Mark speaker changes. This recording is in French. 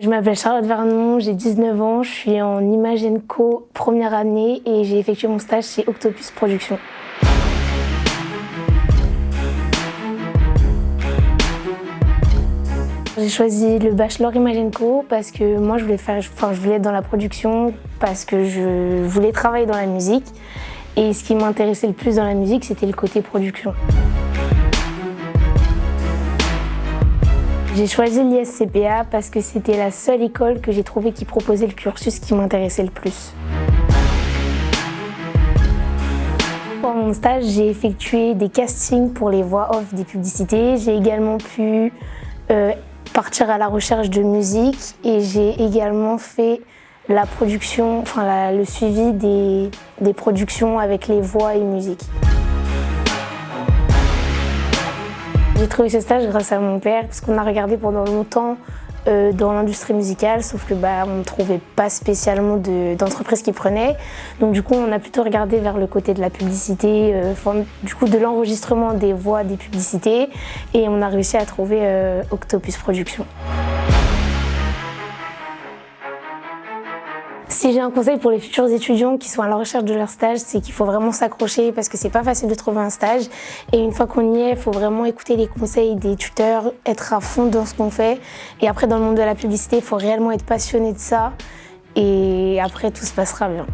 Speaker 1: Je m'appelle Charlotte Vernon, j'ai 19 ans, je suis en Image Co première année et j'ai effectué mon stage chez Octopus Productions. J'ai choisi le bachelor Image Co parce que moi je voulais faire, enfin je voulais être dans la production parce que je voulais travailler dans la musique et ce qui m'intéressait le plus dans la musique c'était le côté production. J'ai choisi l'ISCPA parce que c'était la seule école que j'ai trouvé qui proposait le cursus qui m'intéressait le plus. Pour mon stage, j'ai effectué des castings pour les voix off des publicités. J'ai également pu euh, partir à la recherche de musique et j'ai également fait la production, enfin le suivi des, des productions avec les voix et musique. J'ai trouvé ce stage grâce à mon père parce qu'on a regardé pendant longtemps euh, dans l'industrie musicale, sauf que bah, on ne trouvait pas spécialement d'entreprise qui prenait. Donc du coup, on a plutôt regardé vers le côté de la publicité, euh, du coup de l'enregistrement des voix des publicités, et on a réussi à trouver euh, Octopus Productions. Si j'ai un conseil pour les futurs étudiants qui sont à la recherche de leur stage, c'est qu'il faut vraiment s'accrocher parce que c'est pas facile de trouver un stage. Et une fois qu'on y est, il faut vraiment écouter les conseils des tuteurs, être à fond dans ce qu'on fait. Et après, dans le monde de la publicité, il faut réellement être passionné de ça. Et après, tout se passera bien.